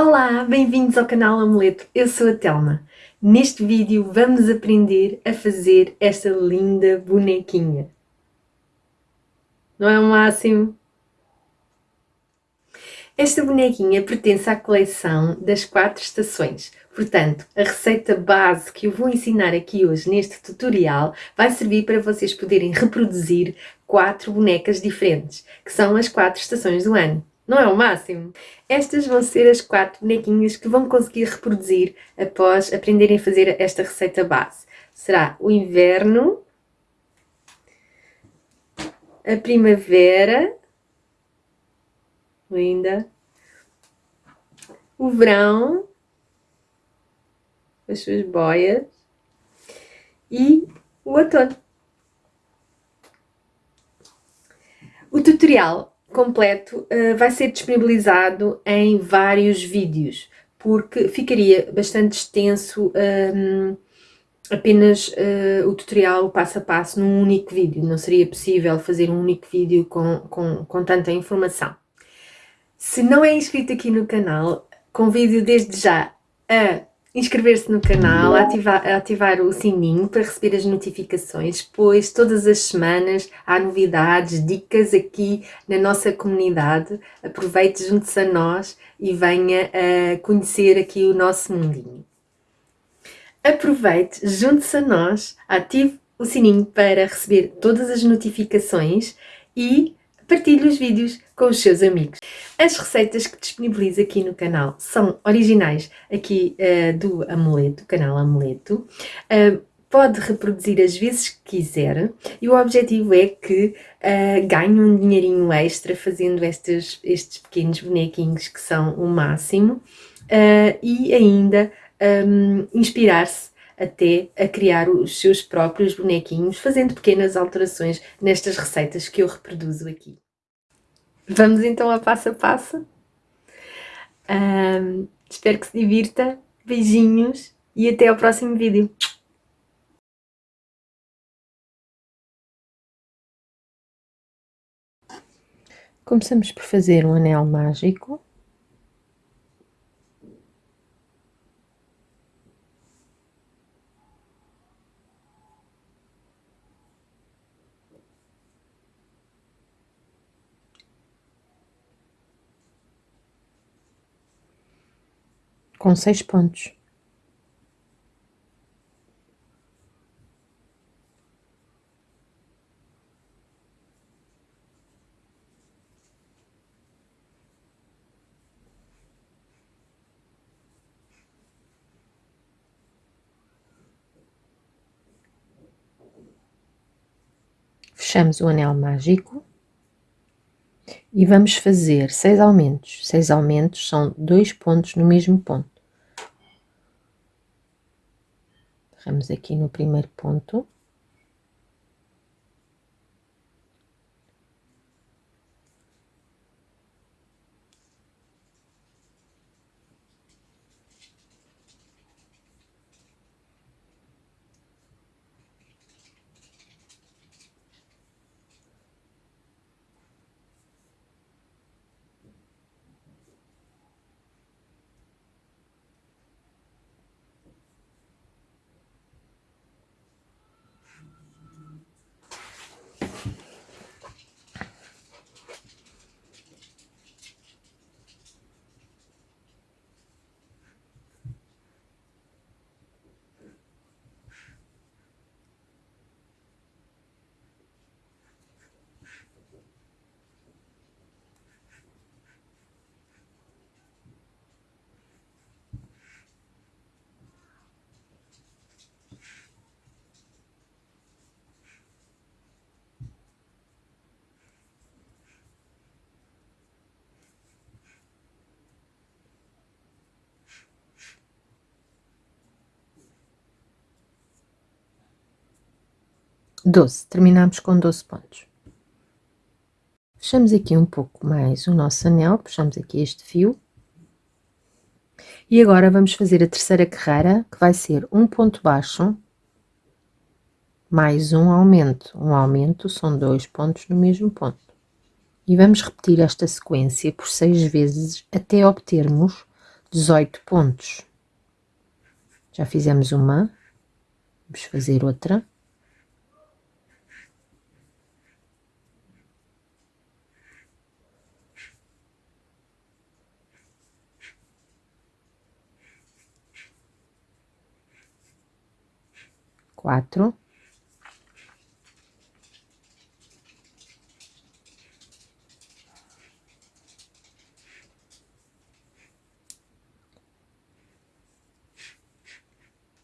Olá, bem-vindos ao canal Amuleto, eu sou a Telma. Neste vídeo vamos aprender a fazer esta linda bonequinha. Não é o máximo? Esta bonequinha pertence à coleção das quatro estações. Portanto, a receita base que eu vou ensinar aqui hoje neste tutorial vai servir para vocês poderem reproduzir quatro bonecas diferentes, que são as quatro estações do ano. Não é o máximo? Estas vão ser as quatro bonequinhas que vão conseguir reproduzir após aprenderem a fazer esta receita base. Será o inverno, a primavera, linda, o verão, as suas boias e o outono. O tutorial completo uh, vai ser disponibilizado em vários vídeos, porque ficaria bastante extenso um, apenas uh, o tutorial passo a passo num único vídeo. Não seria possível fazer um único vídeo com, com, com tanta informação. Se não é inscrito aqui no canal, convido desde já a inscrever-se no canal, ativar, ativar o sininho para receber as notificações, pois todas as semanas há novidades, dicas aqui na nossa comunidade. Aproveite, junte-se a nós e venha a conhecer aqui o nosso mundinho. Aproveite, junte-se a nós, ative o sininho para receber todas as notificações e partilhe os vídeos com os seus amigos. As receitas que disponibilizo aqui no canal são originais aqui uh, do Amuleto, canal Amuleto. Uh, pode reproduzir as vezes que quiser e o objetivo é que uh, ganhe um dinheirinho extra fazendo estes, estes pequenos bonequinhos que são o máximo uh, e ainda um, inspirar-se até a criar os seus próprios bonequinhos, fazendo pequenas alterações nestas receitas que eu reproduzo aqui. Vamos então a passo a passo. Um, espero que se divirta. Beijinhos e até ao próximo vídeo. Começamos por fazer um anel mágico. Com seis pontos. Fechamos o anel mágico e vamos fazer seis aumentos. Seis aumentos são dois pontos no mesmo ponto. Vamos aqui no primeiro ponto. Doze, terminamos com doze pontos. Fechamos aqui um pouco mais o nosso anel, puxamos aqui este fio. E agora vamos fazer a terceira carreira, que vai ser um ponto baixo, mais um aumento. Um aumento são dois pontos no mesmo ponto. E vamos repetir esta sequência por seis vezes até obtermos 18 pontos. Já fizemos uma, vamos fazer outra. Quatro.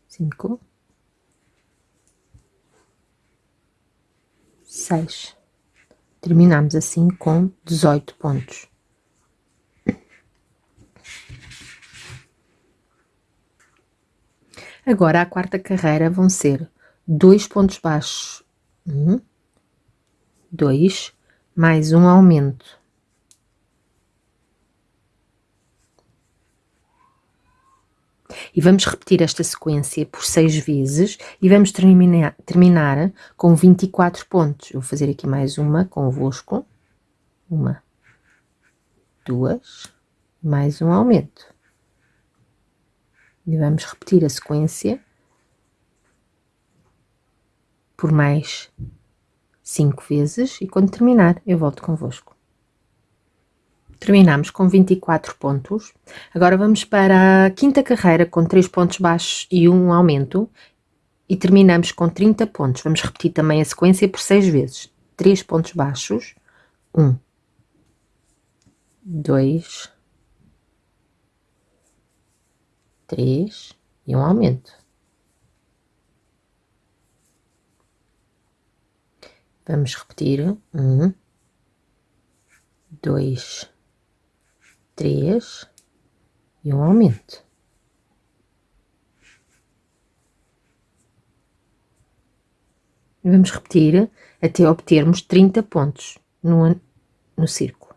cinco, seis. Terminamos assim com dezoito pontos. Agora, a quarta carreira vão ser dois pontos baixos, um, dois, mais um aumento. E vamos repetir esta sequência por seis vezes e vamos terminar, terminar com 24 pontos. Vou fazer aqui mais uma convosco. Uma, duas, mais um aumento. E vamos repetir a sequência por mais cinco vezes e quando terminar eu volto convosco. Terminamos com 24 pontos. Agora vamos para a quinta carreira com 3 pontos baixos e um aumento. E terminamos com 30 pontos. Vamos repetir também a sequência por 6 vezes. 3 pontos baixos. 1, 2, 3 e um aumento. Vamos repetir. 1, 2, três e um aumento. Vamos repetir até obtermos 30 pontos no, no círculo.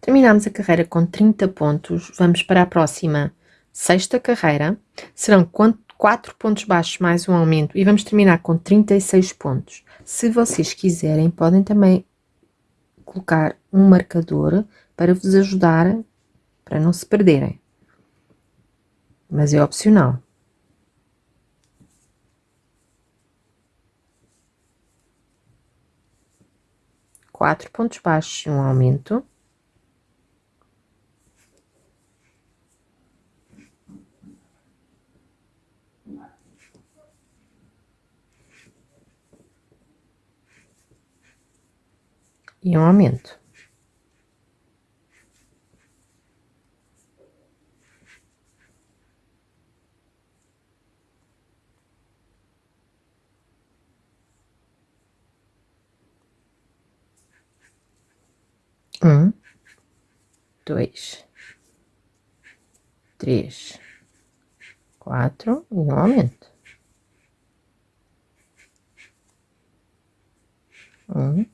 Terminamos a carreira com 30 pontos, vamos para a próxima sexta carreira, serão 4 pontos baixos mais um aumento e vamos terminar com 36 pontos. Se vocês quiserem, podem também colocar um marcador para vos ajudar para não se perderem. Mas é opcional. Quatro pontos baixos e um aumento. E um aumento. Um, dois, três, quatro e um aumento. Um,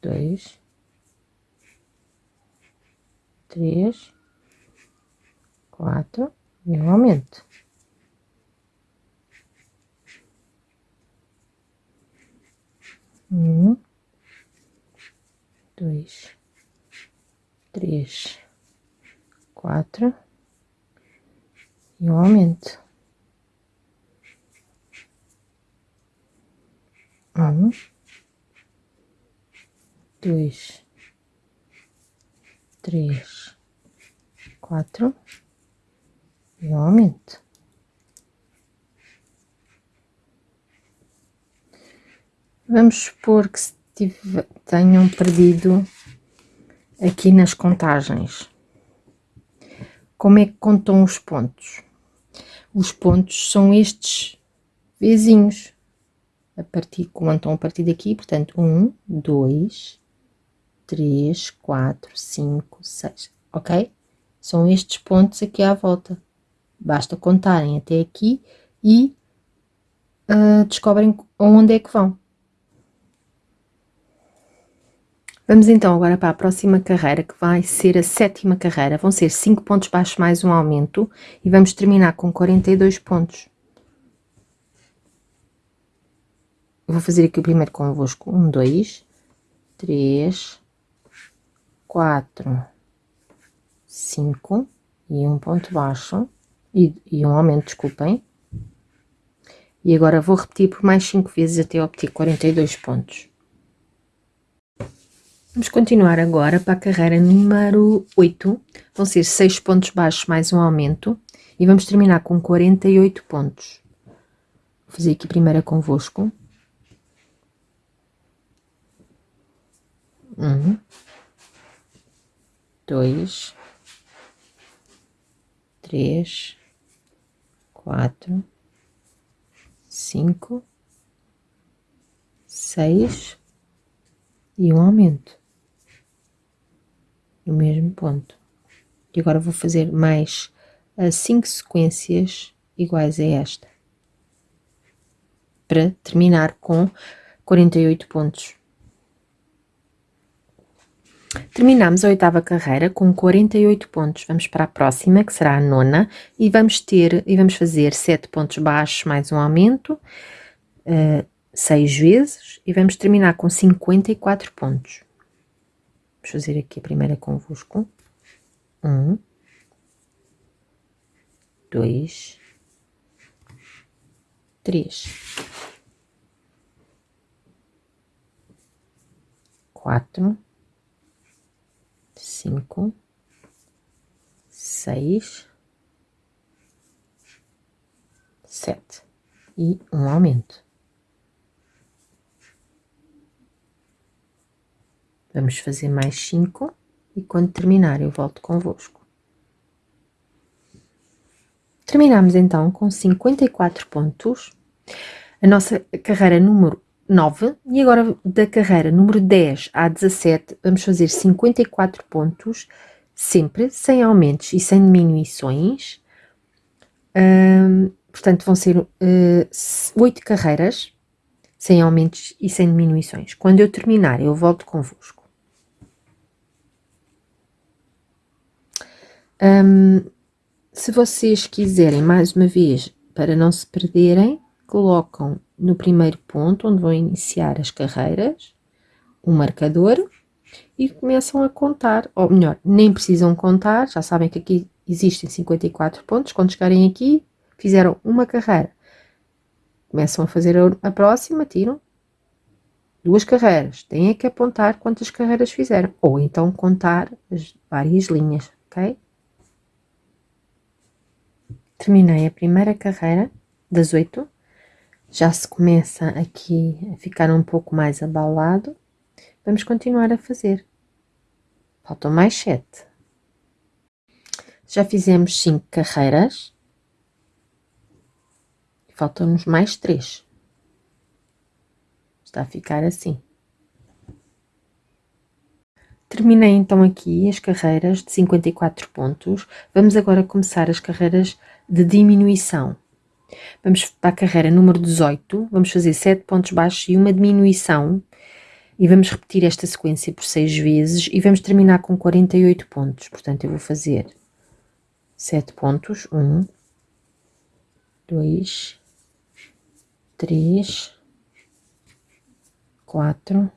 dois, três, quatro e um aumento. Um, dois, três, quatro e um aumento. Um, dois, três, quatro e um aumento. Vamos supor que tive, tenham perdido aqui nas contagens. Como é que contam os pontos? Os pontos são estes vizinhos. A partir, contam a partir daqui, portanto, um, dois, três, quatro, cinco, seis, ok? São estes pontos aqui à volta. Basta contarem até aqui e uh, descobrem onde é que vão. Vamos então agora para a próxima carreira, que vai ser a sétima carreira. Vão ser 5 pontos baixos mais um aumento e vamos terminar com 42 pontos. Vou fazer aqui o primeiro convosco. 1, 2, 3, 4, 5 e um ponto baixo e, e um aumento, desculpem. E agora vou repetir por mais 5 vezes até obter 42 pontos. Vamos continuar agora para a carreira número 8. Vão ser 6 pontos baixos mais um aumento. E vamos terminar com 48 pontos. Vou fazer aqui primeiro convosco. Um, dois, três, quatro, cinco, seis e um aumento no mesmo ponto. E agora vou fazer mais uh, cinco sequências iguais a esta para terminar com 48 pontos. Terminamos a oitava carreira com 48 pontos. Vamos para a próxima, que será a nona, e vamos ter e vamos fazer 7 pontos baixos mais um aumento, uh, 6 vezes, e vamos terminar com 54 pontos. Vamos fazer aqui a primeira convosco. Um, dois, três, quatro cinco, seis, sete e um aumento. Vamos fazer mais cinco e quando terminar eu volto convosco. Terminamos então com 54 pontos. A nossa carreira número 9 e agora da carreira número 10 à 17 vamos fazer 54 pontos, sempre sem aumentos e sem diminuições. portanto, vão ser uh, eh, 8 carreiras sem aumentos e sem diminuições. Quando eu terminar, eu volto convosco. Um, se vocês quiserem, mais uma vez, para não se perderem, colocam no primeiro ponto, onde vão iniciar as carreiras, um marcador e começam a contar, ou melhor, nem precisam contar, já sabem que aqui existem 54 pontos, quando chegarem aqui, fizeram uma carreira. Começam a fazer a próxima, tiram duas carreiras. Têm é que apontar quantas carreiras fizeram, ou então contar as várias linhas, ok? Terminei a primeira carreira das oito já se começa aqui a ficar um pouco mais abalado, vamos continuar a fazer. Faltam mais sete. Já fizemos cinco carreiras. Faltam-nos mais três. Está a ficar assim. Terminei então aqui as carreiras de 54 pontos. Vamos agora começar as carreiras de diminuição. Vamos para a carreira número 18, vamos fazer 7 pontos baixos e uma diminuição e vamos repetir esta sequência por 6 vezes e vamos terminar com 48 pontos. Portanto, eu vou fazer 7 pontos, 1, 2, 3, 4,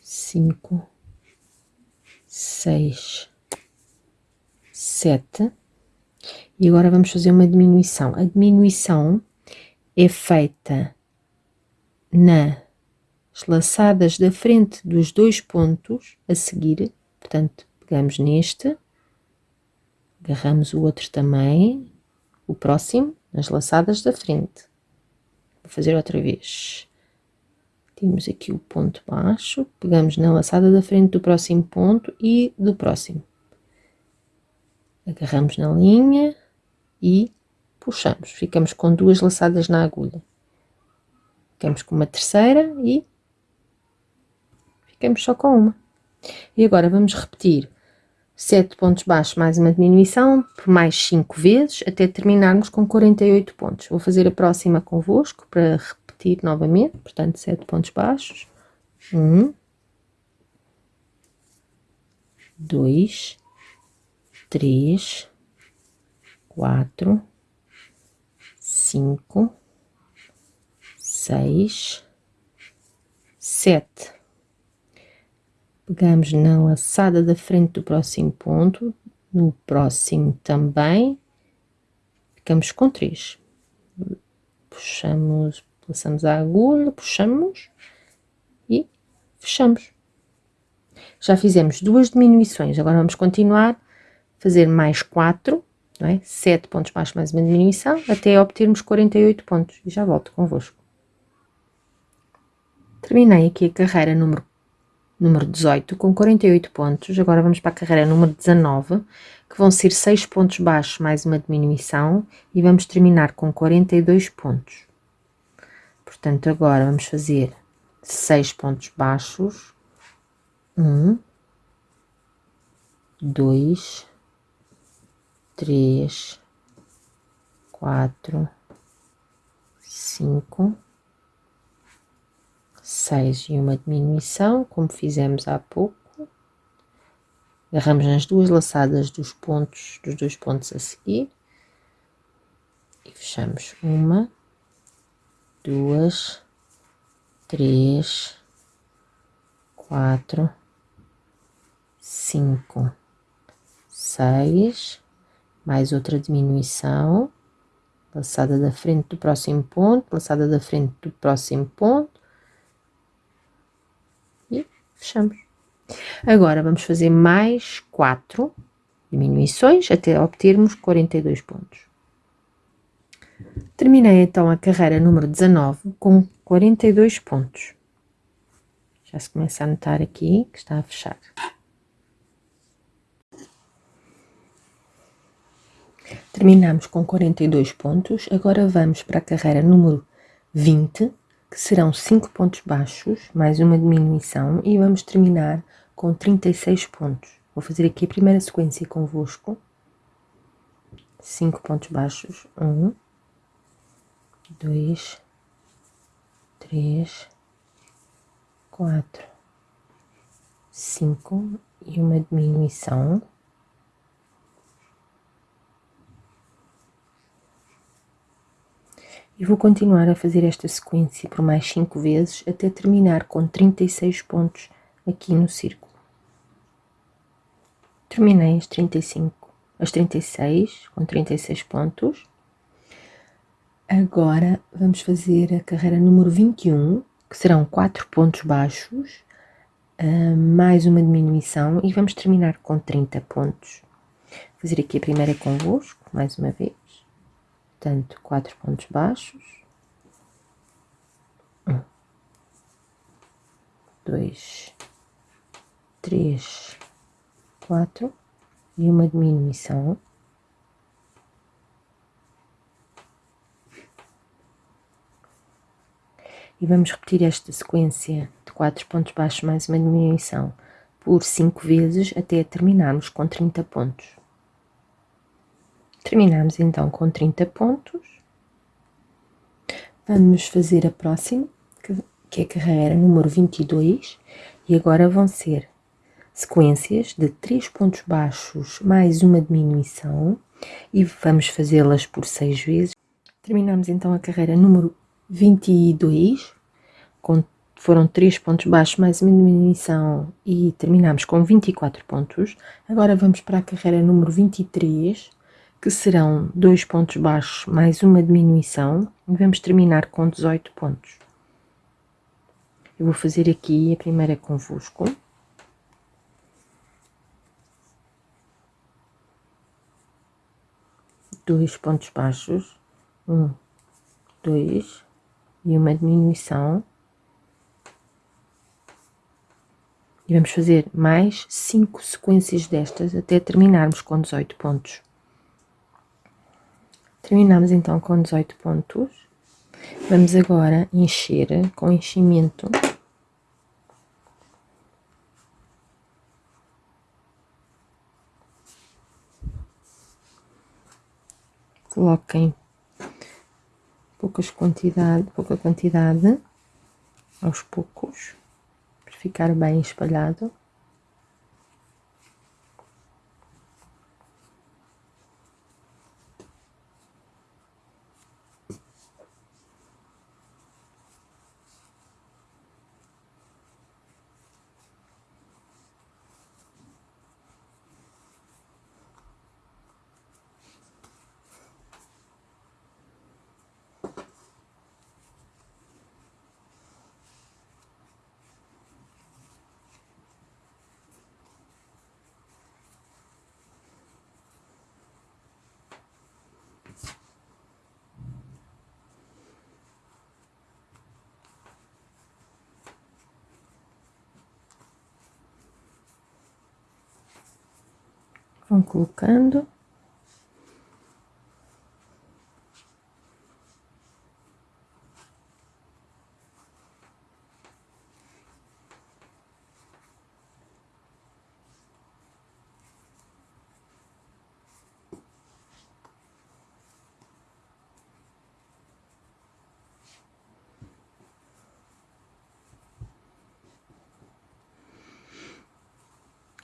5, 6, 7, e agora vamos fazer uma diminuição. A diminuição é feita nas laçadas da frente dos dois pontos a seguir. Portanto, pegamos neste, agarramos o outro também, o próximo, nas laçadas da frente. Vou fazer outra vez. Temos aqui o ponto baixo, pegamos na laçada da frente do próximo ponto e do próximo. Agarramos na linha, e puxamos. Ficamos com duas laçadas na agulha. Ficamos com uma terceira e ficamos só com uma. E agora vamos repetir 7 pontos baixos mais uma diminuição por mais 5 vezes até terminarmos com 48 pontos. Vou fazer a próxima convosco para repetir novamente, portanto 7 pontos baixos. 1 2 3 quatro, cinco, seis, sete. pegamos na laçada da frente do próximo ponto, no próximo também, ficamos com três. Puxamos, passamos a agulha, puxamos e fechamos. Já fizemos duas diminuições, agora vamos continuar fazer mais quatro, não é? Sete pontos baixos mais uma diminuição, até obtermos 48 pontos. E já volto convosco. Terminei aqui a carreira número número 18, com 48 pontos. Agora vamos para a carreira número 19, que vão ser 6 pontos baixos mais uma diminuição e vamos terminar com 42 pontos. Portanto, agora vamos fazer 6 pontos baixos. 1, 2, 3, 4, 5, 6 e uma diminuição, como fizemos há pouco. Agarramos nas duas laçadas dos pontos, dos dois pontos a seguir. E fechamos uma, duas, três, quatro, cinco, seis, mais outra diminuição, laçada da frente do próximo ponto, laçada da frente do próximo ponto, fechamos. Agora vamos fazer mais quatro diminuições até obtermos 42 pontos. Terminei então a carreira número 19 com 42 pontos. Já se começa a notar aqui que está a fechar. Terminamos com 42 pontos, agora vamos para a carreira número 20, que serão 5 pontos baixos, mais uma diminuição, e vamos terminar com 36 pontos. Vou fazer aqui a primeira sequência convosco. 5 pontos baixos. 1, 2, 3, 4, 5 e uma diminuição. E vou continuar a fazer esta sequência por mais 5 vezes até terminar com 36 pontos aqui no círculo. Terminei as 35, as 36 com 36 pontos. Agora vamos fazer a carreira número 21, que serão 4 pontos baixos, ah, mais uma diminuição e vamos terminar com 30 pontos. Vou fazer aqui a primeira convosco, mais uma vez portanto, quatro pontos baixos. Um, dois, três, quatro e uma diminuição. E vamos repetir esta sequência de quatro pontos baixos mais uma diminuição por cinco vezes até terminarmos com 30 pontos. Terminamos então com 30 pontos. Vamos fazer a próxima, que é a carreira número 22, e agora vão ser sequências de 3 pontos baixos mais uma diminuição, e vamos fazê-las por 6 vezes. Terminamos então a carreira número 22, com, foram 3 pontos baixos mais uma diminuição e terminamos com 24 pontos. Agora vamos para a carreira número 23, que serão dois pontos baixos mais uma diminuição, e vamos terminar com 18 pontos. Eu vou fazer aqui a primeira convosco. Dois pontos baixos, um, dois, e uma diminuição. E vamos fazer mais cinco sequências destas até terminarmos com 18 pontos. Terminamos então com 18 pontos. Vamos agora encher com enchimento. Coloquem poucas quantidade, pouca quantidade aos poucos para ficar bem espalhado. Vão colocando.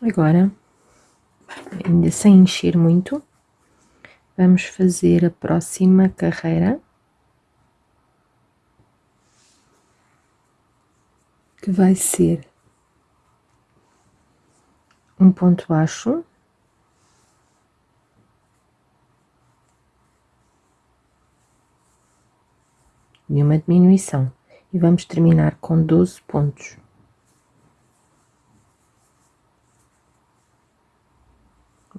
Agora, ainda sem encher muito, vamos fazer a próxima carreira. Que vai ser um ponto baixo. E uma diminuição. E vamos terminar com 12 pontos.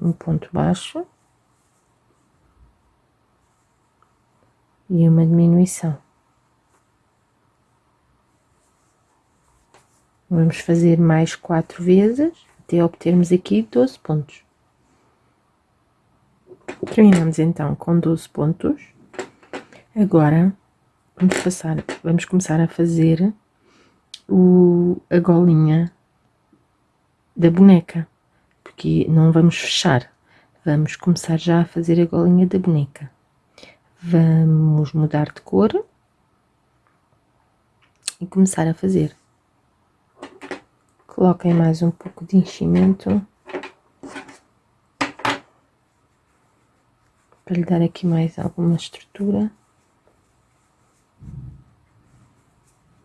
Um ponto baixo e uma diminuição. Vamos fazer mais quatro vezes até obtermos aqui 12 pontos. Terminamos então com 12 pontos. Agora vamos passar, vamos começar a fazer o, a golinha da boneca porque não vamos fechar. Vamos começar já a fazer a golinha da boneca. Vamos mudar de cor e começar a fazer. Coloquem mais um pouco de enchimento para lhe dar aqui mais alguma estrutura.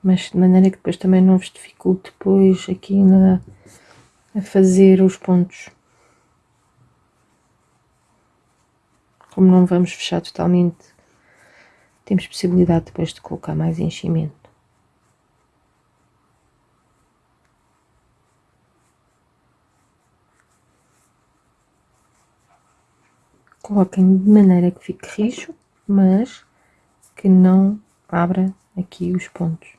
Mas de maneira que depois também não vos dificulte depois aqui na, a fazer os pontos. Como não vamos fechar totalmente, temos possibilidade depois de colocar mais enchimento. Coloquem de maneira que fique rijo, mas que não abra aqui os pontos.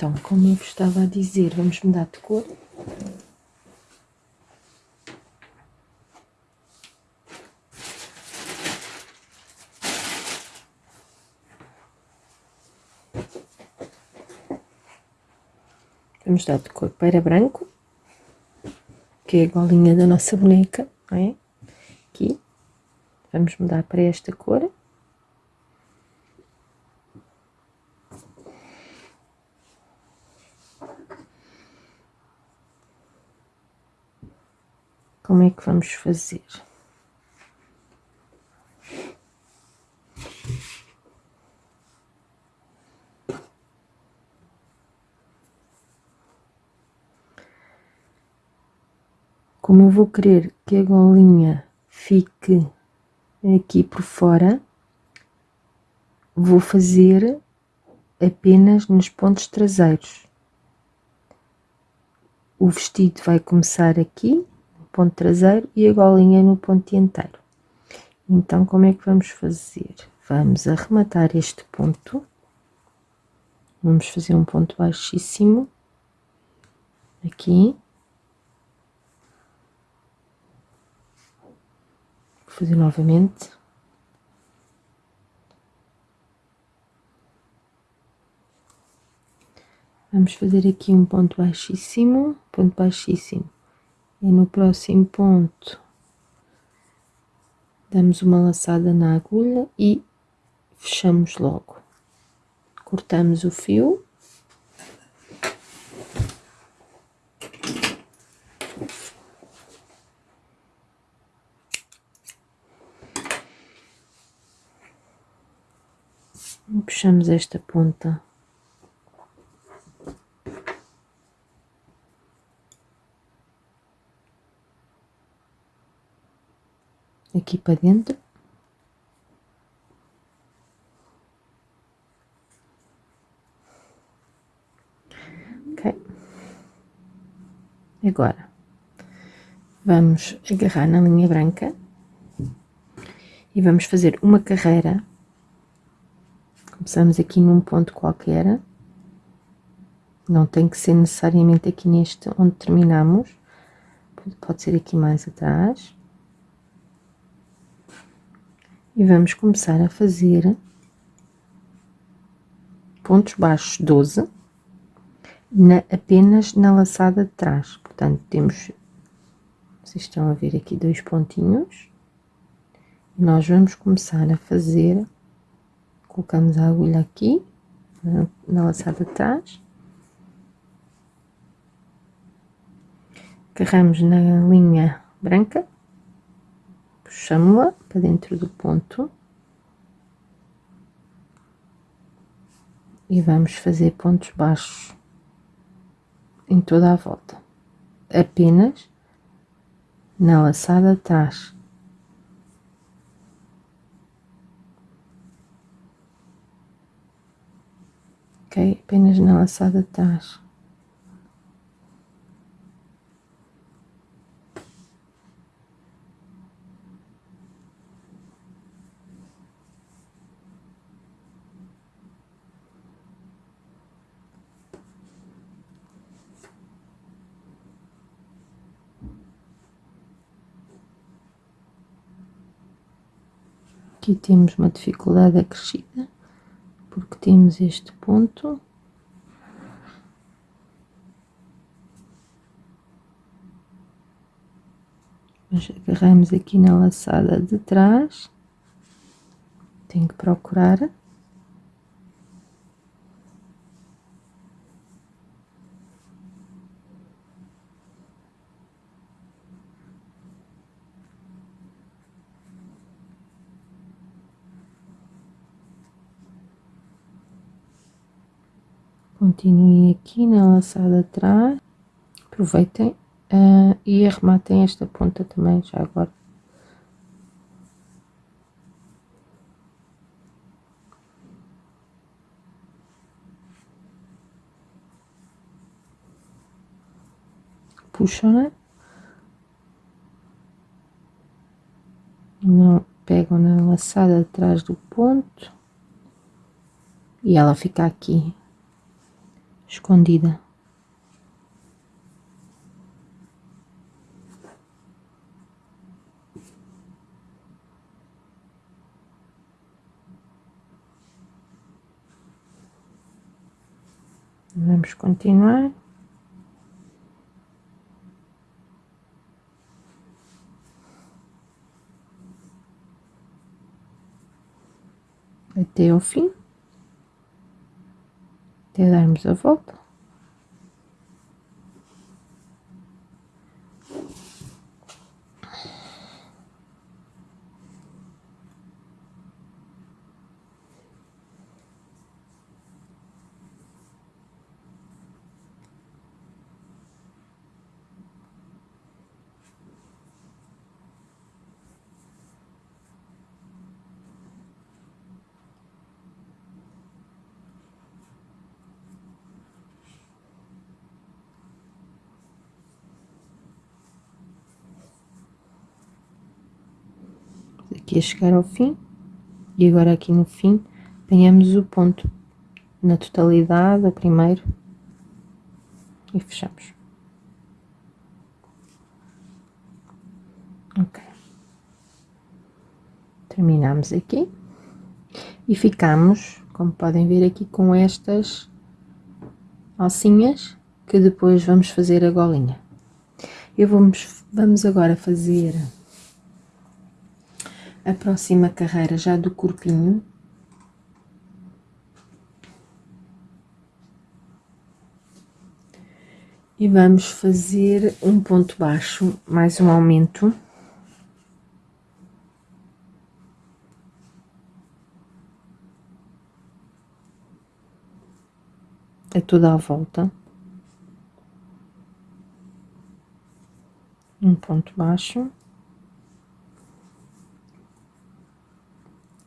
Então, como eu vos estava a dizer, vamos mudar de cor. Vamos dar de cor para branco, que é a golinha da nossa boneca, não é? Aqui. Vamos mudar para esta cor. Que vamos fazer? Como eu vou querer que a golinha fique aqui por fora, vou fazer apenas nos pontos traseiros. O vestido vai começar aqui ponto traseiro e a golinha no ponto dianteiro. Então, como é que vamos fazer? Vamos arrematar este ponto, vamos fazer um ponto baixíssimo, aqui, vou fazer novamente. Vamos fazer aqui um ponto baixíssimo, ponto baixíssimo e no próximo ponto damos uma laçada na agulha e fechamos logo. Cortamos o fio. Puxamos esta ponta aqui para dentro. Ok. Agora, vamos agarrar na linha branca e vamos fazer uma carreira Começamos aqui num ponto qualquer. Não tem que ser necessariamente aqui neste onde terminamos. Pode ser aqui mais atrás. E vamos começar a fazer pontos baixos 12 na, apenas na laçada de trás. Portanto, temos, vocês estão a ver aqui dois pontinhos. Nós vamos começar a fazer, colocamos a agulha aqui, na, na laçada de trás. Agarramos na linha branca, puxamos-la para dentro do ponto. E vamos fazer pontos baixos em toda a volta, apenas na laçada atrás. Ok, apenas na laçada atrás. Aqui temos uma dificuldade acrescida, porque temos este ponto. Mas agarramos aqui na laçada de trás, tenho que procurar continuem aqui na laçada atrás, aproveitem uh, e arrematem esta ponta também já agora. Puxam, né? Não pegam na laçada atrás do ponto e ela fica aqui escondida. Vamos continuar. Até o fim até darmos aqui a chegar ao fim e agora aqui no fim apanhamos o ponto na totalidade, o primeiro e fechamos. Ok. Terminamos aqui e ficamos, como podem ver aqui, com estas alcinhas que depois vamos fazer a golinha. Eu vamos, vamos agora fazer a próxima carreira já do corpinho. E vamos fazer um ponto baixo, mais um aumento. A toda a volta. Um ponto baixo.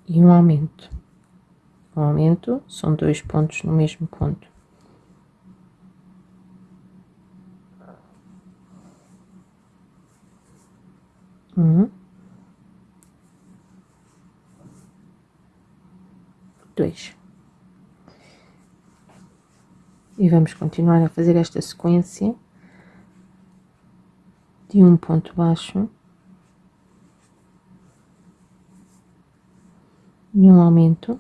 E um aumento. Um aumento são dois pontos no mesmo ponto. Um, dois. e vamos continuar a fazer esta sequência de um ponto baixo e um aumento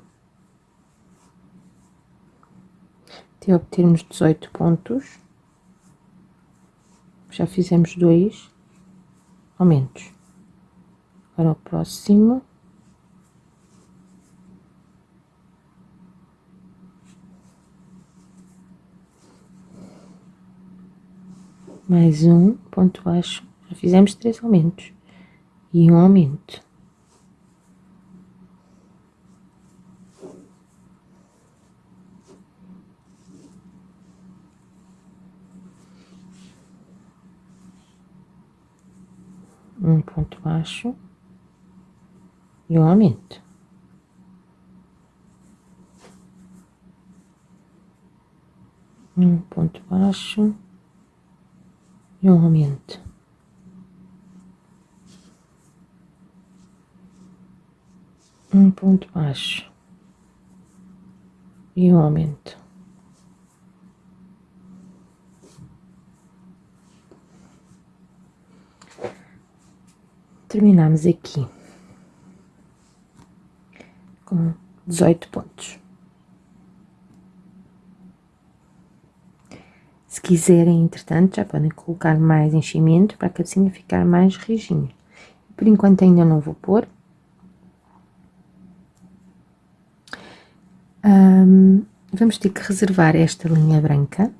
até obtermos 18 pontos já fizemos dois aumentos agora o próximo mais um ponto baixo, já fizemos três aumentos e um aumento. Um ponto baixo e um aumento. Um ponto baixo e um aumento. Um ponto baixo e um aumento. Terminamos aqui com 18 pontos. Se quiserem, entretanto, já podem colocar mais enchimento para a cabecinha ficar mais rijinha. Por enquanto ainda não vou pôr. Vamos ter que reservar esta linha branca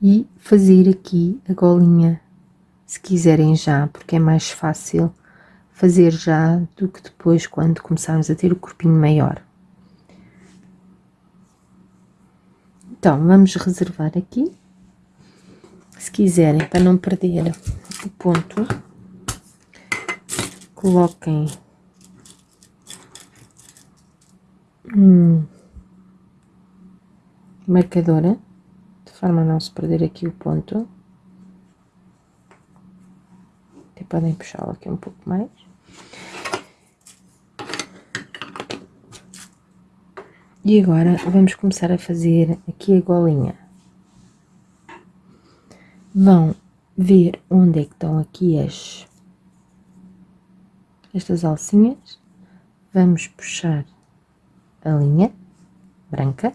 e fazer aqui a golinha, se quiserem já, porque é mais fácil fazer já do que depois quando começarmos a ter o corpinho maior. Então, vamos reservar aqui. Se quiserem, para não perder o ponto, coloquem um marcadora, de forma a não se perder aqui o ponto. Até podem puxá-lo aqui um pouco mais. E agora vamos começar a fazer aqui a golinha. Vão ver onde é que estão aqui as estas alcinhas. Vamos puxar a linha branca,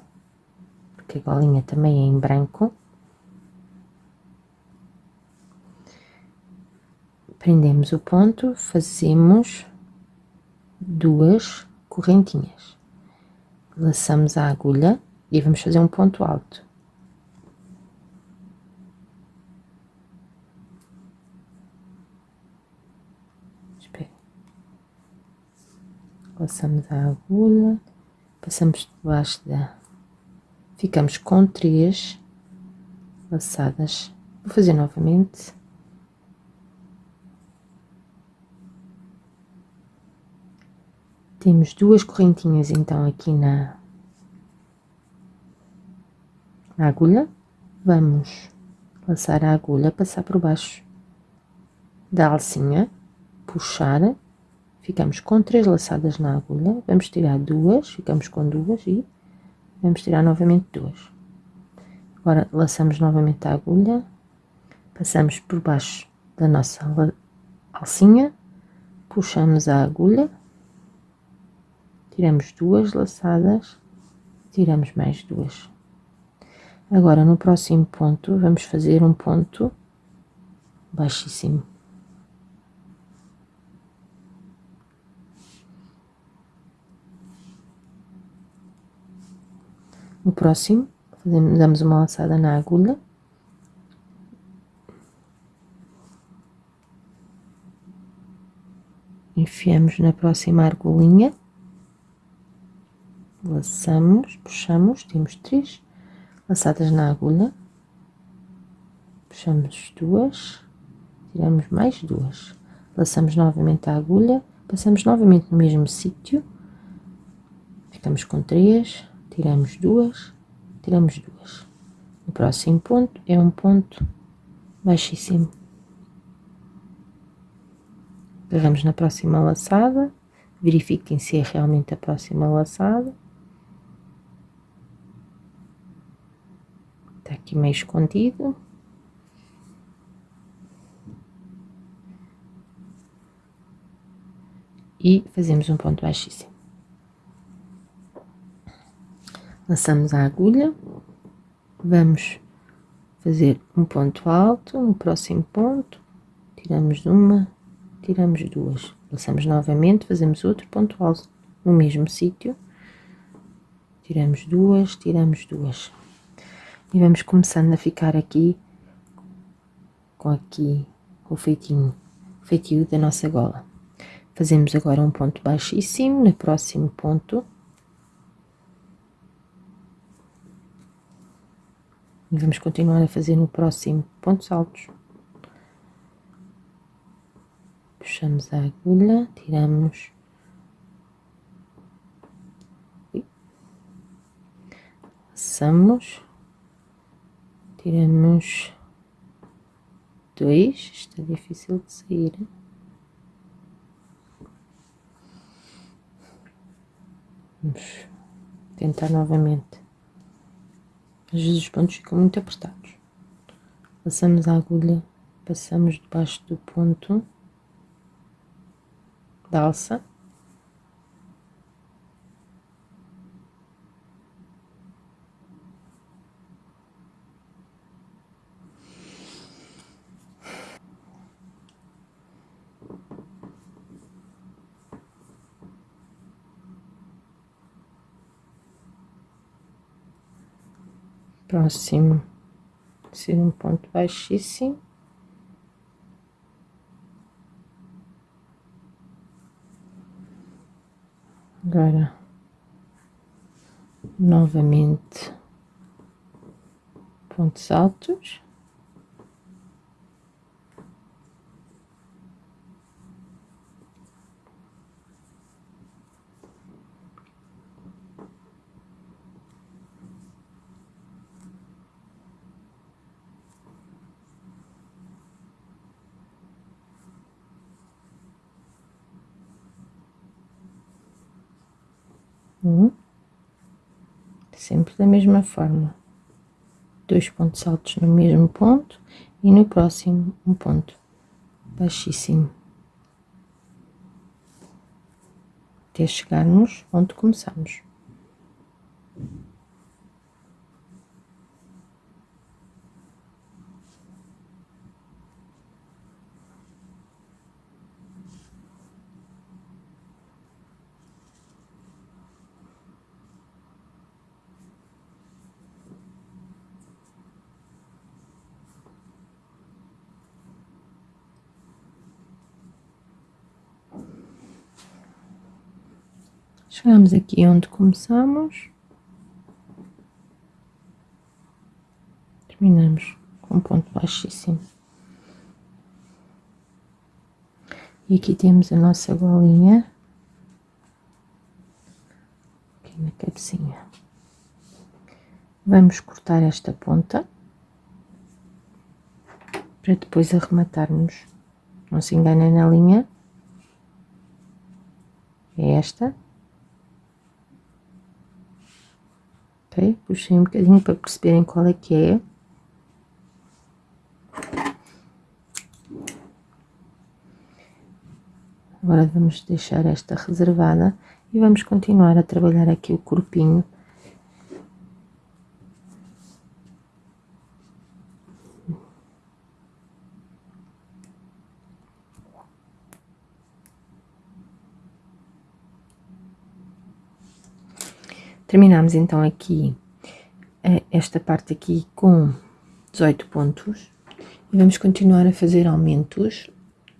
porque a golinha também é em branco. Prendemos o ponto, fazemos duas correntinhas laçamos a agulha e vamos fazer um ponto alto. Espera. Laçamos a agulha, passamos debaixo da... Ficamos com três laçadas. Vou fazer novamente. Temos duas correntinhas então aqui na, na agulha. Vamos laçar a agulha, passar por baixo da alcinha, puxar, ficamos com três laçadas na agulha, vamos tirar duas, ficamos com duas e vamos tirar novamente duas. Agora laçamos novamente a agulha, passamos por baixo da nossa alcinha, puxamos a agulha tiramos duas laçadas, tiramos mais duas. Agora, no próximo ponto, vamos fazer um ponto baixíssimo. No próximo, damos uma laçada na agulha. Enfiamos na próxima argolinha laçamos, puxamos, temos três laçadas na agulha, puxamos duas, tiramos mais duas, laçamos novamente a agulha, passamos novamente no mesmo sítio, ficamos com três, tiramos duas, tiramos duas. O próximo ponto é um ponto baixíssimo. Pegamos na próxima laçada, verifiquem se é realmente a próxima laçada Está aqui meio escondido. E fazemos um ponto baixíssimo. Laçamos a agulha. Vamos fazer um ponto alto no próximo ponto. Tiramos uma, tiramos duas. Laçamos novamente, fazemos outro ponto alto no mesmo sítio. Tiramos duas, tiramos duas. E vamos começando a ficar aqui com aqui o feitinho, feitio da nossa gola. Fazemos agora um ponto baixíssimo no próximo ponto. E vamos continuar a fazer no próximo pontos altos. Puxamos a agulha, tiramos. Passamos. Tiramos dois, está difícil de sair. Vamos tentar novamente. Às vezes os pontos ficam muito apertados. Passamos a agulha, passamos debaixo do ponto da alça. Próximo ser um ponto baixíssimo. Agora, novamente, pontos altos. Um, sempre da mesma forma. Dois pontos altos no mesmo ponto e no próximo um ponto baixíssimo. Até chegarmos onde começamos. Chegamos aqui onde começamos. Terminamos com um ponto baixíssimo. E aqui temos a nossa bolinha. Aqui na cabecinha. Vamos cortar esta ponta. Para depois arrematarmos. Não se enganem na linha. É esta. Puxei um bocadinho para perceberem qual é que é. Agora vamos deixar esta reservada e vamos continuar a trabalhar aqui o corpinho. Terminamos então aqui eh, esta parte aqui com 18 pontos. E vamos continuar a fazer aumentos.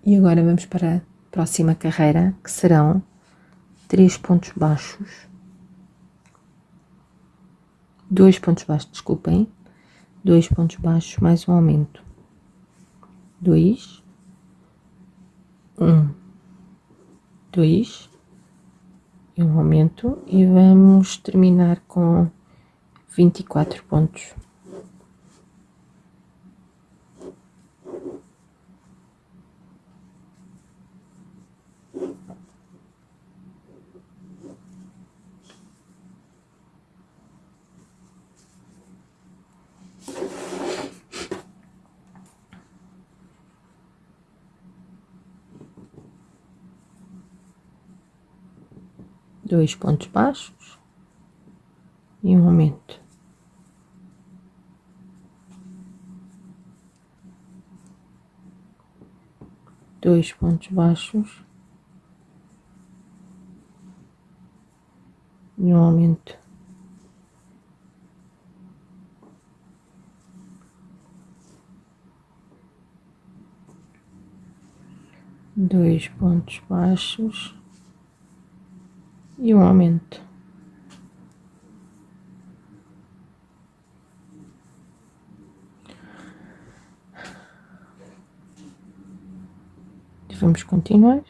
E agora vamos para a próxima carreira que serão 3 pontos baixos. 2 pontos baixos, desculpem. 2 pontos baixos mais um aumento. 2 1 2 um aumento e vamos terminar com 24 pontos. Dois pontos baixos e um aumento. Dois pontos baixos e um aumento. Dois pontos baixos e um aumento. Vamos continuar.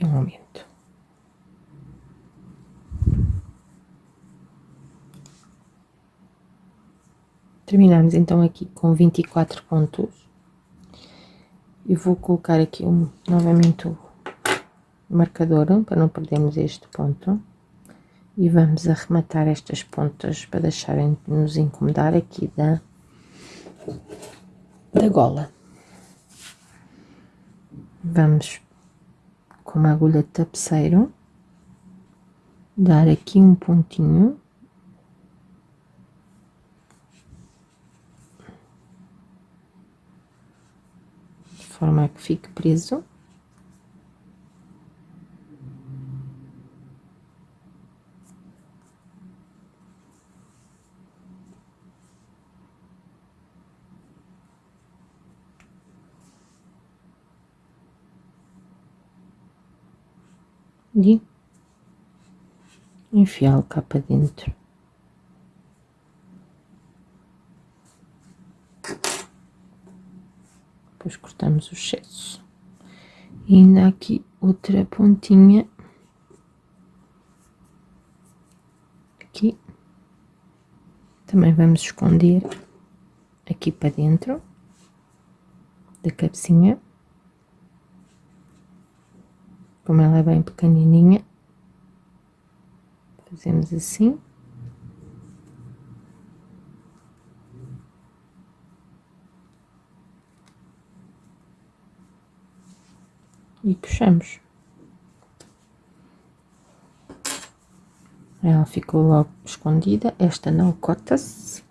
e um aumento. Terminamos então aqui com 24 pontos. E vou colocar aqui um, novamente o marcador para não perdermos este ponto. E vamos arrematar estas pontas para deixarem de nos incomodar aqui da, da gola. Vamos com uma agulha de tapeceiro, dar aqui um pontinho. De forma que fique preso. e enfiá-lo cá para dentro. Depois cortamos o excesso. E ainda aqui outra pontinha. Aqui. Também vamos esconder aqui para dentro da cabecinha como ela é bem pequenininha, fazemos assim. E puxamos. Ela ficou logo escondida, esta não corta-se.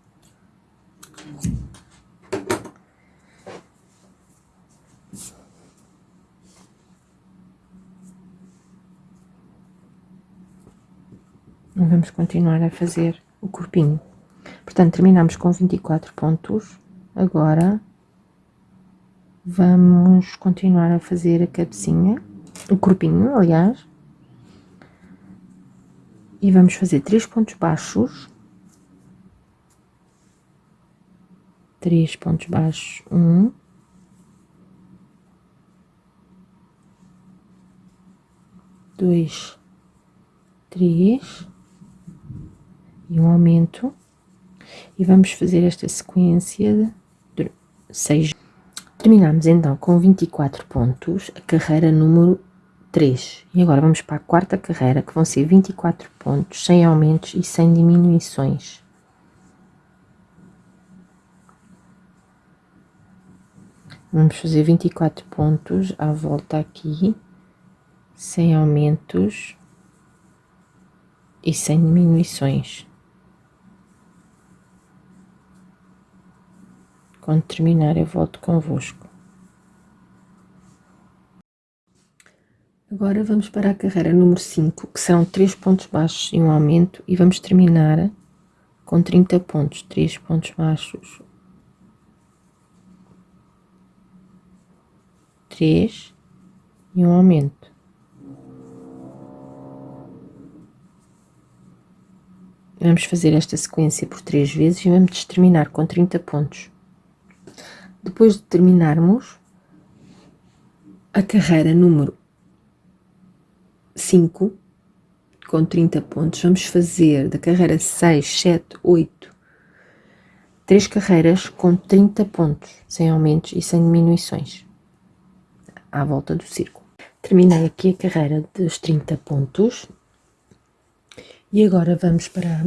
vamos continuar a fazer o corpinho. Portanto, terminamos com 24 pontos. Agora, vamos continuar a fazer a cabecinha, o corpinho, aliás. E vamos fazer três pontos baixos. Três pontos baixos, um. Dois, três e um aumento e vamos fazer esta sequência de 6. Terminamos então com 24 pontos a carreira número 3 e agora vamos para a quarta carreira que vão ser 24 pontos sem aumentos e sem diminuições. Vamos fazer 24 pontos à volta aqui, sem aumentos e sem diminuições. Quando terminar, eu volto convosco. Agora vamos para a carreira número 5, que são 3 pontos baixos e um aumento, e vamos terminar com 30 pontos, 3 pontos baixos, 3 e um aumento. Vamos fazer esta sequência por 3 vezes e vamos terminar com 30 pontos. Depois de terminarmos a carreira número 5, com 30 pontos, vamos fazer da carreira 6, 7, 8, 3 carreiras com 30 pontos, sem aumentos e sem diminuições. à volta do círculo. Terminei aqui a carreira dos 30 pontos e agora vamos para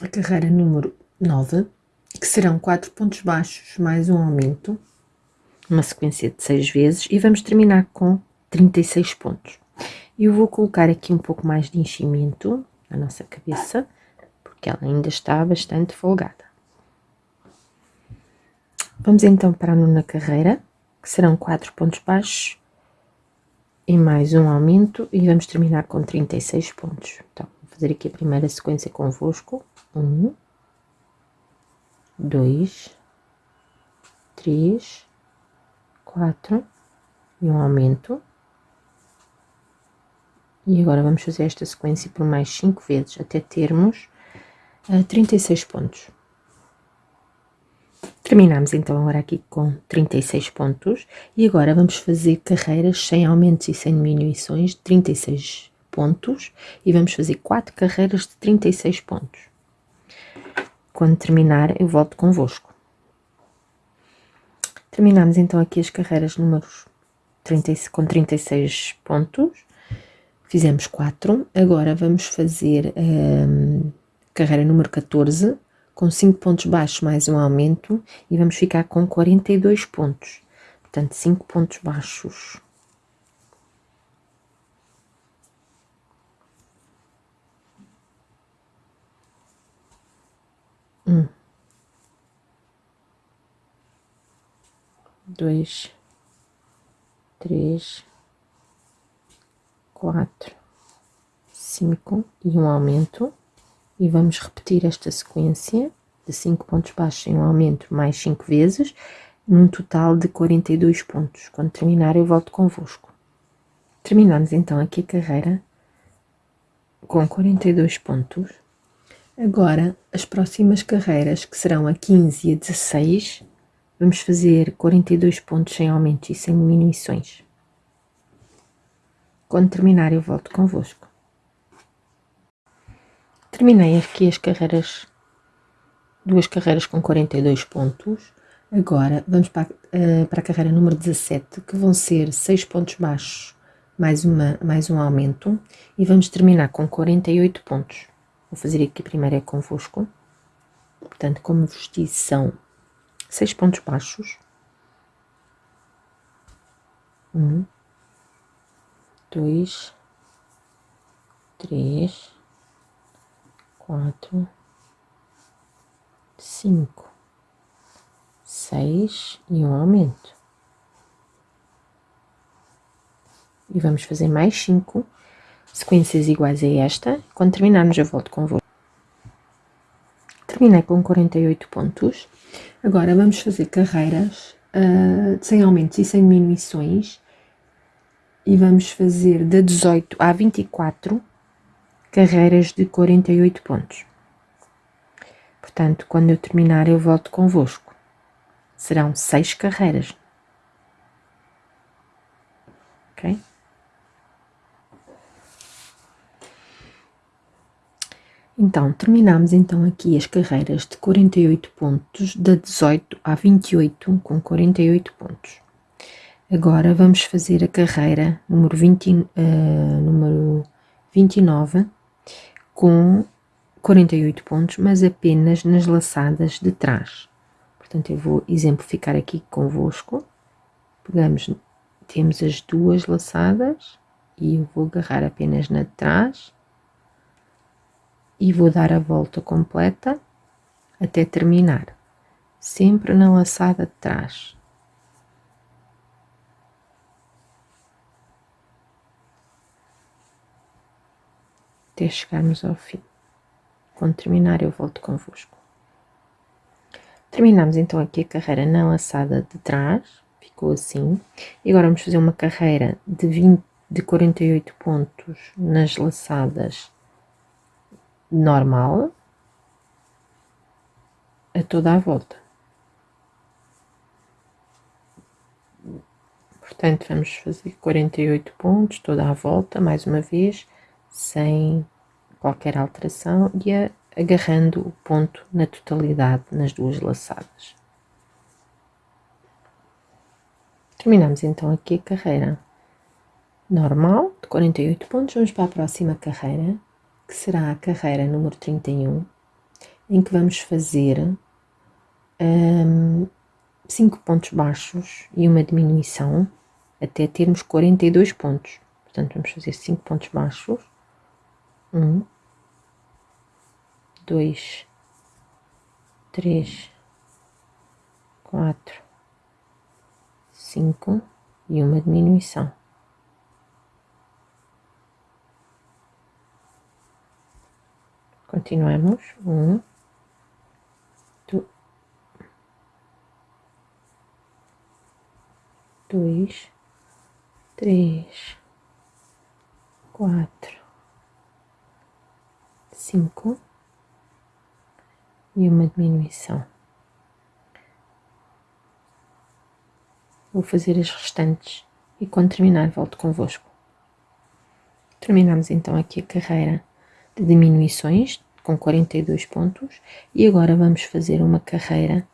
a carreira número 9, que serão 4 pontos baixos mais um aumento, uma sequência de 6 vezes e vamos terminar com 36 pontos. Eu vou colocar aqui um pouco mais de enchimento na nossa cabeça, porque ela ainda está bastante folgada. Vamos então para a nona carreira, que serão 4 pontos baixos e mais um aumento e vamos terminar com 36 pontos. Então, vou fazer aqui a primeira sequência convosco. Um, dois, três, quatro e um aumento. E agora vamos fazer esta sequência por mais 5 vezes até termos uh, 36 pontos. Terminamos então agora aqui com 36 pontos e agora vamos fazer carreiras sem aumentos e sem diminuições de 36 pontos e vamos fazer 4 carreiras de 36 pontos. Quando terminar eu volto convosco. Terminamos então aqui as carreiras números 30, com 36 pontos, fizemos 4, agora vamos fazer um, carreira número 14, com 5 pontos baixos mais um aumento e vamos ficar com 42 pontos. Portanto, 5 pontos baixos. Um, dois, três, quatro, cinco e um aumento e vamos repetir esta sequência de 5 pontos baixos em um aumento mais 5 vezes, num total de 42 pontos. Quando terminar eu volto convosco. Terminamos então aqui a carreira com 42 pontos. Agora, as próximas carreiras, que serão a 15 e a 16, vamos fazer 42 pontos sem aumentos e sem diminuições. Quando terminar eu volto convosco. Terminei aqui as carreiras, duas carreiras com 42 pontos. Agora vamos para, uh, para a carreira número 17, que vão ser 6 pontos baixos mais, uma, mais um aumento e vamos terminar com 48 pontos. Vou fazer aqui primeiro é convosco. Portanto, como vos disse, são 6 pontos baixos. Um, dois, três, quatro, cinco, seis e um aumento. E vamos fazer mais cinco sequências iguais a esta. Quando terminarmos eu volto convosco. Terminei com 48 pontos. Agora vamos fazer carreiras uh, sem aumentos e sem diminuições. E vamos fazer da 18 a 24 carreiras de 48 pontos. Portanto, quando eu terminar, eu volto convosco. Serão seis carreiras. Ok? Então, terminamos então aqui as carreiras de 48 pontos, da 18 a 28, com 48 pontos. Agora vamos fazer a carreira número, 20, uh, número 29, com 48 pontos, mas apenas nas laçadas de trás. Portanto, eu vou exemplificar aqui convosco. Pegamos, temos as duas laçadas e eu vou agarrar apenas na de trás e vou dar a volta completa até terminar, sempre na laçada de trás. até chegarmos ao fim. Quando terminar, eu volto convosco. Terminamos então aqui a carreira na laçada de trás, ficou assim. E agora vamos fazer uma carreira de, 20, de 48 pontos nas laçadas normal, a toda a volta. Portanto, vamos fazer 48 pontos toda a volta, mais uma vez, sem qualquer alteração e a, agarrando o ponto na totalidade nas duas laçadas. Terminamos então aqui a carreira normal de 48 pontos. Vamos para a próxima carreira, que será a carreira número 31, em que vamos fazer um, 5 pontos baixos e uma diminuição até termos 42 pontos. Portanto, vamos fazer 5 pontos baixos. 1, 2, 3, 4, 5 e uma diminuição. Continuamos. Um, dois, três, quatro, cinco e uma diminuição. Vou fazer as restantes e quando terminar volto convosco. Terminamos então aqui a carreira de diminuições com 42 pontos e agora vamos fazer uma carreira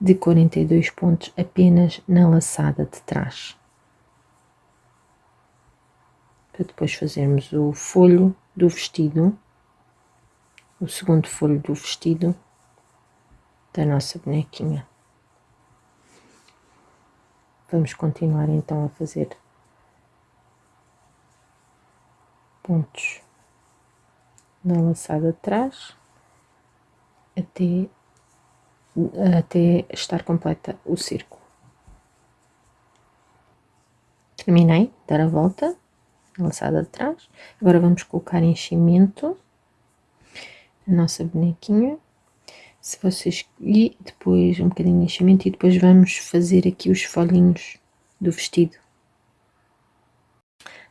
de 42 pontos apenas na laçada de trás. Para depois fazermos o folho do vestido, o segundo folho do vestido da nossa bonequinha. Vamos continuar então a fazer pontos na laçada de trás até, até estar completa o círculo. Terminei, dar a volta, na laçada de trás. Agora vamos colocar enchimento na nossa bonequinha. Se vocês... E depois um bocadinho de enchimento e depois vamos fazer aqui os folhinhos do vestido.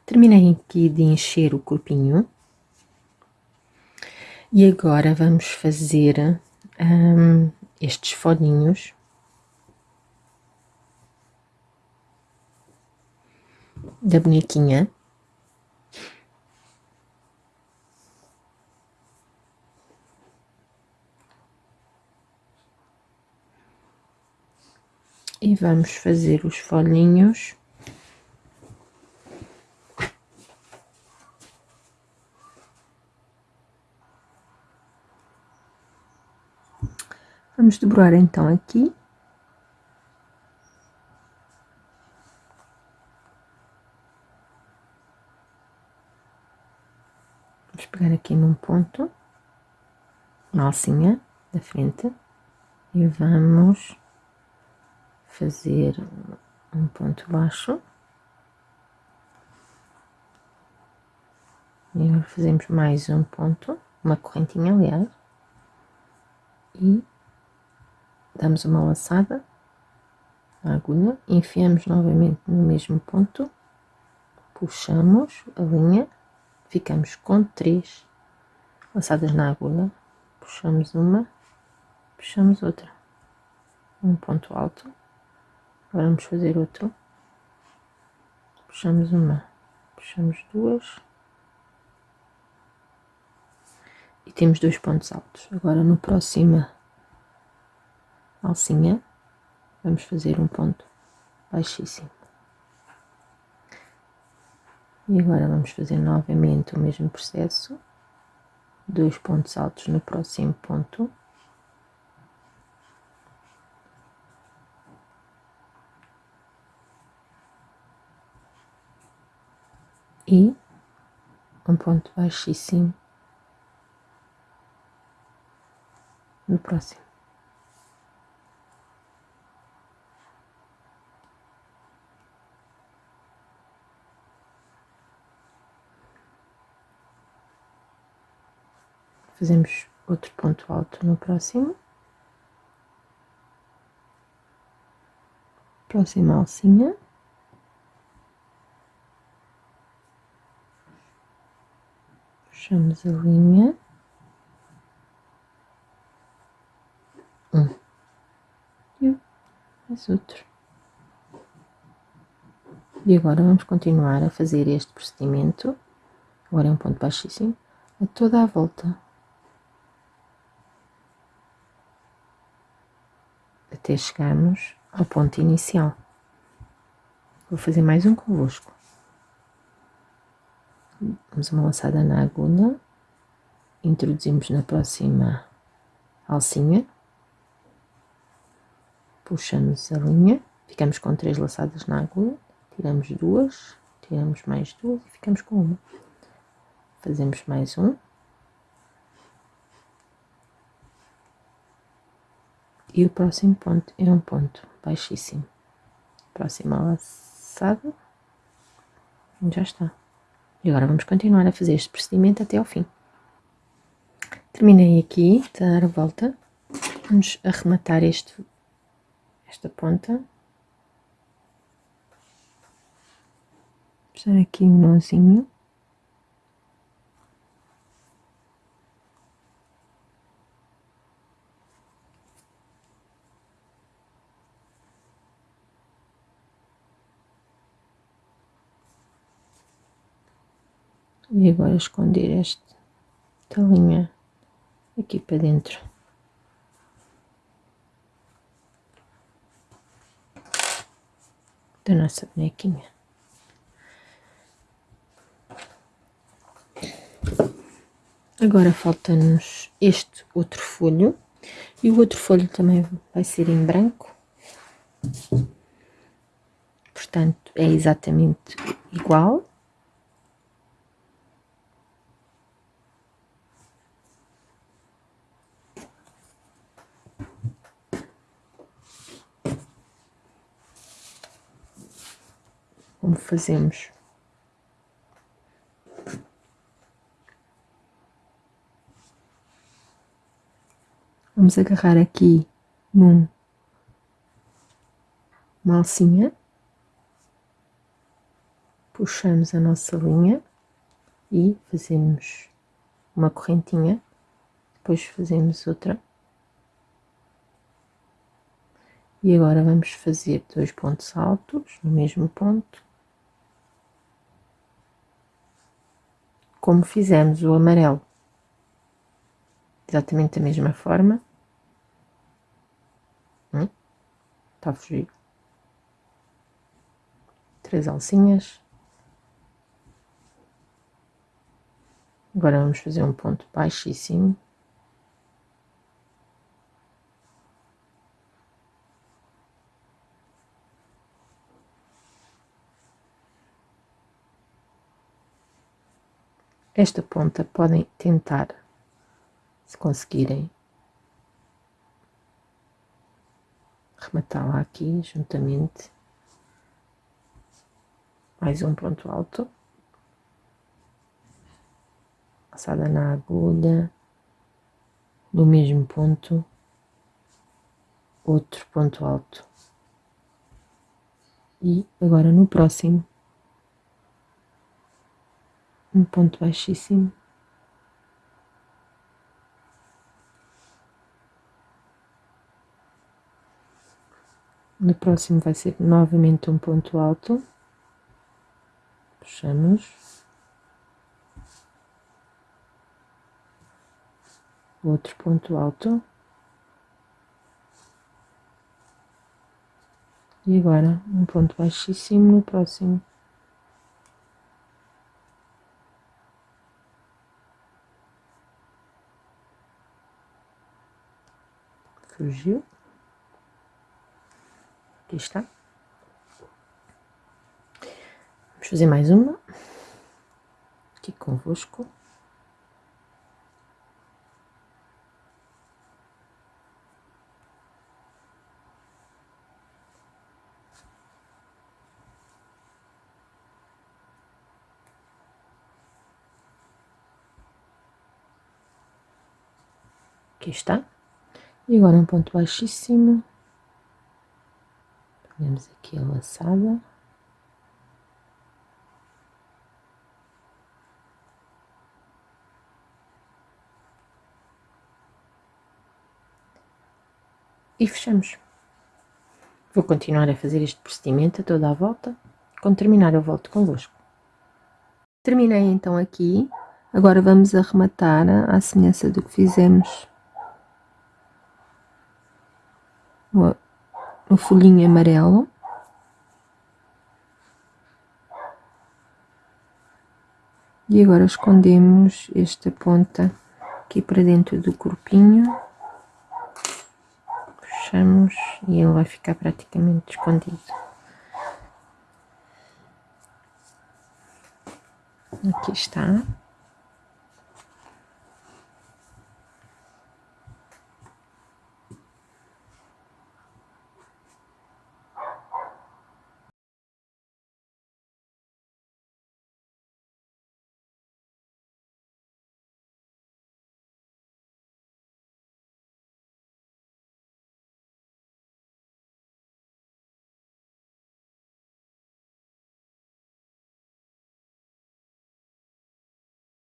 Terminei aqui de encher o corpinho. E agora vamos fazer um, estes folhinhos. Da bonequinha. E vamos fazer os folhinhos Vamos dobrar então aqui. Vamos pegar aqui num ponto, na alcinha da frente, e vamos fazer um ponto baixo. E fazemos mais um ponto, uma correntinha aliás, e damos uma laçada na agulha, enfiamos novamente no mesmo ponto, puxamos a linha, ficamos com três laçadas na agulha, puxamos uma, puxamos outra, um ponto alto, agora vamos fazer outro, puxamos uma, puxamos duas, e temos dois pontos altos. Agora no próximo alcinha, vamos fazer um ponto baixíssimo. E agora vamos fazer novamente o mesmo processo, dois pontos altos no próximo ponto. E um ponto baixíssimo no próximo. Fazemos outro ponto alto no próximo. Próxima alcinha. Puxamos a linha. Um. E mais outro. E agora vamos continuar a fazer este procedimento. Agora é um ponto baixíssimo. A toda a volta até chegarmos ao ponto inicial. Vou fazer mais um convosco. Damos uma laçada na agulha, introduzimos na próxima alcinha, puxamos a linha, ficamos com três laçadas na agulha, tiramos duas, tiramos mais duas e ficamos com uma. Fazemos mais um. E o próximo ponto é um ponto baixíssimo. Próxima laçada. Já está. E agora vamos continuar a fazer este procedimento até ao fim. Terminei aqui de dar a volta. Vamos arrematar este, esta ponta. Puxar aqui um nozinho. E agora esconder esta linha aqui para dentro da nossa bonequinha. Agora falta-nos este outro folho e o outro folho também vai ser em branco. Portanto, é exatamente igual. Como fazemos. Vamos agarrar aqui num uma alcinha, puxamos a nossa linha e fazemos uma correntinha, depois fazemos outra. E agora vamos fazer dois pontos altos no mesmo ponto. Como fizemos o amarelo. Exatamente da mesma forma. Hum? Está a fugir. Três alcinhas. Agora vamos fazer um ponto baixíssimo. Esta ponta podem tentar, se conseguirem, rematá-la aqui juntamente, mais um ponto alto, passada na agulha, no mesmo ponto, outro ponto alto. E agora no próximo um ponto baixíssimo. No próximo vai ser novamente um ponto alto. Puxamos. Outro ponto alto. E agora um ponto baixíssimo no próximo. Surgiu. Aqui está. Vamos fazer mais uma. Aqui convosco. Aqui está. E agora um ponto baixíssimo. Pegamos aqui a laçada. E fechamos. Vou continuar a fazer este procedimento a toda a volta. Quando terminar eu volto convosco. Terminei então aqui. Agora vamos arrematar à semelhança do que fizemos um folhinho amarelo. E agora escondemos esta ponta aqui para dentro do corpinho. Puxamos e ele vai ficar praticamente escondido. Aqui está.